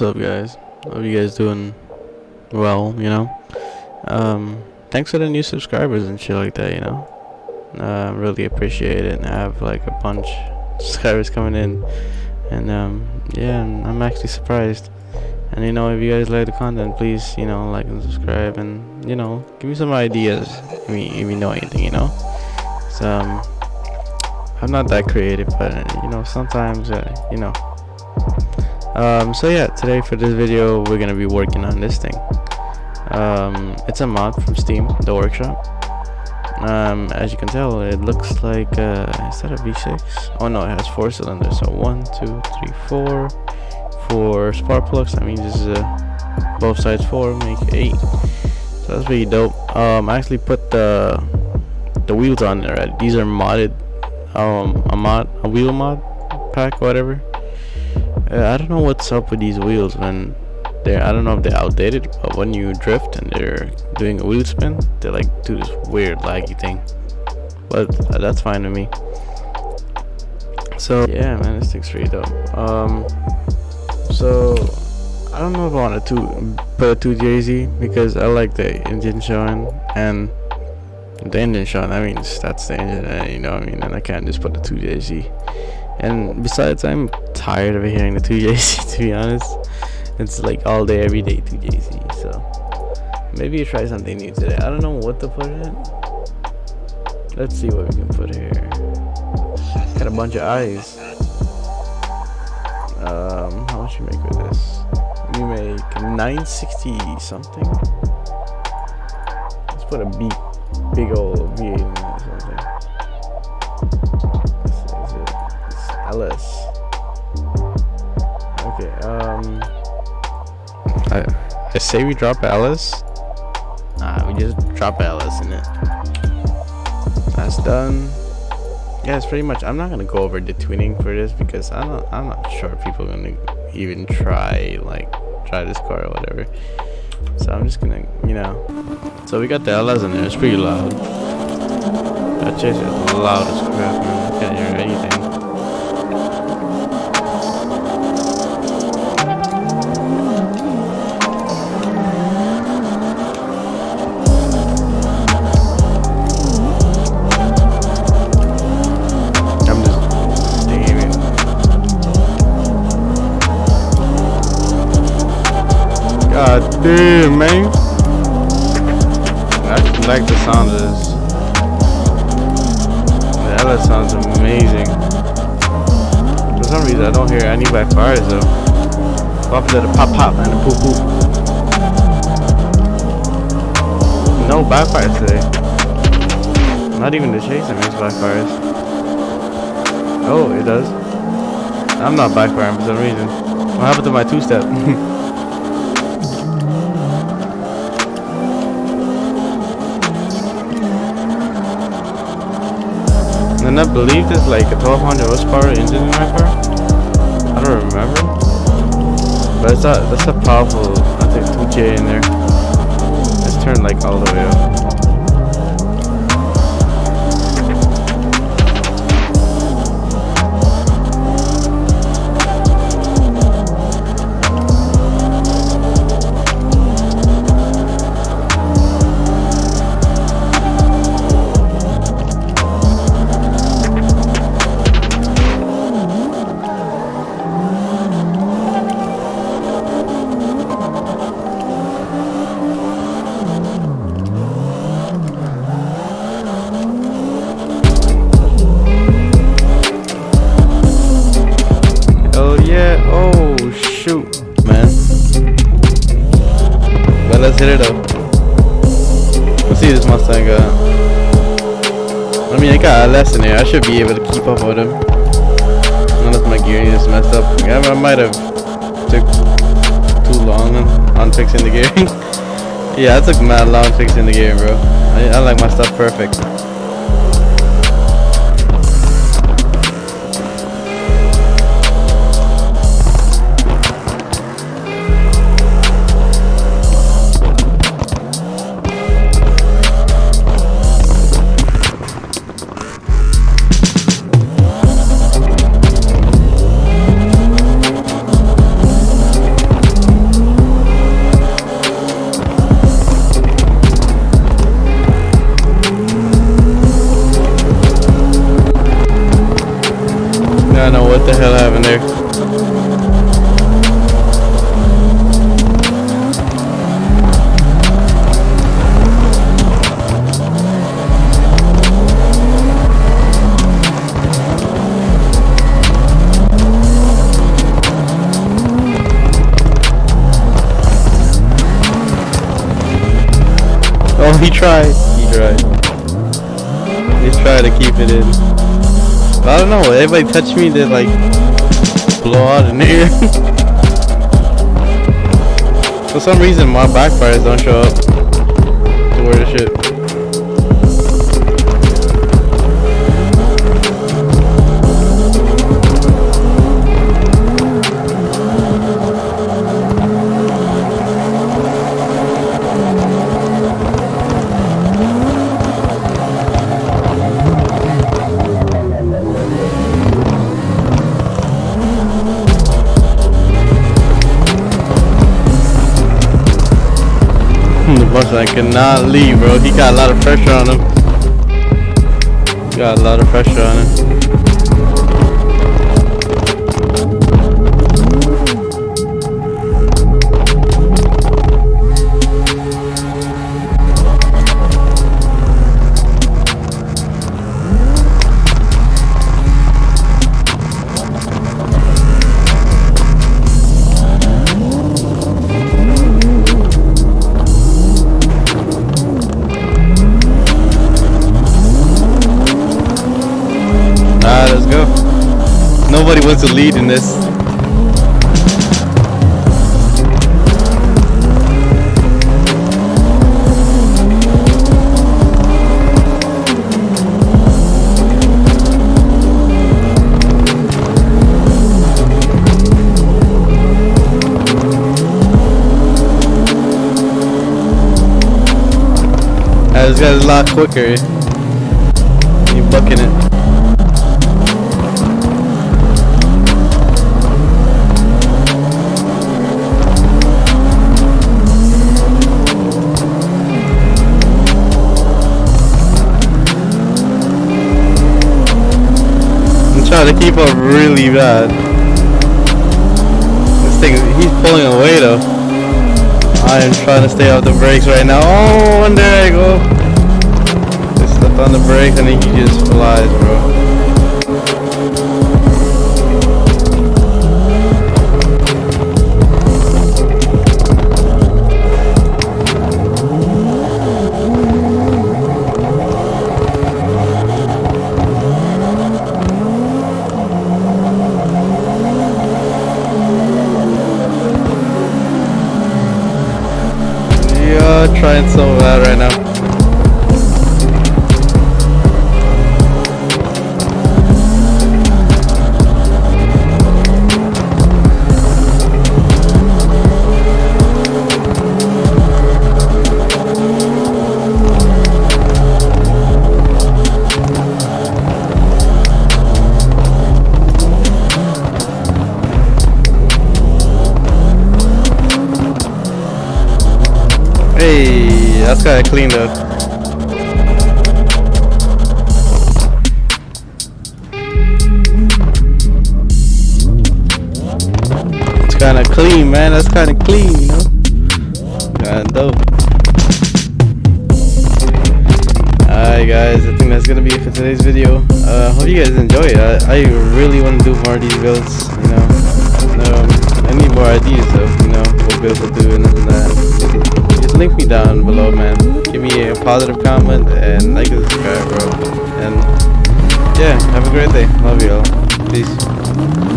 what's up guys? Hope you guys doing well, you know. Um thanks for the new subscribers and shit like that, you know. Uh really appreciate it and I have like a bunch of subscribers coming in and um yeah, I'm actually surprised. And you know, if you guys like the content, please, you know, like and subscribe and you know, give me some ideas if you, if you know anything, you know. So um I'm not that creative, but you know, sometimes uh, you know um, so yeah today for this video we're gonna be working on this thing. Um, it's a mod from steam the workshop. Um, as you can tell it looks like uh, is that a v6 oh no it has four cylinders. So one two three four. Four spark plugs I mean, this is both sides four make eight. So that's pretty dope. Um, I actually put the the wheels on there these are modded um, a mod a wheel mod pack whatever uh, I don't know what's up with these wheels when they're I don't know if they're outdated but when you drift and they're doing a wheel spin they like do this weird laggy thing. But uh, that's fine with me. So yeah man this thing's pretty dope um so I don't know if I want to put a 2JZ because I like the engine showing and the engine showing that means that's the engine you know what I mean? And I can't just put the 2JZ and besides i'm tired of hearing the 2jz to be honest. It's like all day every day 2jz so. Maybe you try something new today. I don't know what to put in. Let's see what we can put here. Got a bunch of eyes um how much you make with this? We make 960 something. Let's put a big big old v8 um... I, I say we drop LS. Nah, we just drop LS in it. That's done. Yeah, it's pretty much. I'm not gonna go over the tuning for this because I'm not. I'm not sure people are gonna even try like try this car or whatever. So I'm just gonna, you know. So we got the LS in there. It's pretty loud. That chase is loud as crap, man. Damn, man. I like the sound of this. The LS sounds amazing. For some reason, I don't hear any backfires though. To the pop pop and the poop poop. No backfires today. Not even the chasing makes backfires. Oh, it does. I'm not backfiring for some reason. What happened to my two-step? And I believe there's like a 1200 horsepower engine in my car. I don't remember. But it's a, that's a powerful, I think 2J in there. Let's turn like all the way up. Let's hit it up. Let's see this Mustang got. I mean, I got a lesson here. I should be able to keep up with him. Unless my gearing is messed up. Yeah, I might have took too long on, fixing the gearing. yeah, I took mad long fixing the gearing, bro. I, I like my stuff perfect. Oh, he tried. He tried. He's trying to keep it in. I don't know. Everybody touch me, they like blow out in here. For some reason, my backfires don't show up to where the shit. I cannot leave, bro. He got a lot of pressure on him. Got a lot of pressure on him. To lead in this. this guy's a lot quicker. You bucking it. To keep up really bad. This thing, he's pulling away though. I am trying to stay off the brakes right now. Oh, and there I go. I stepped on the brakes and he just flies, trying so bad right now. That's kinda clean though. It's kinda clean, man. That's kinda clean, you know? Kinda dope. Alright guys, I think that's gonna be it for today's video. Uh, hope you guys enjoy it. I, I really want to do more of these builds, you know. Um, I need more ideas of, you know, what builds to do and that link me down below, man. Give me a positive comment and like and subscribe, bro. And yeah, have a great day. Love you all. Peace.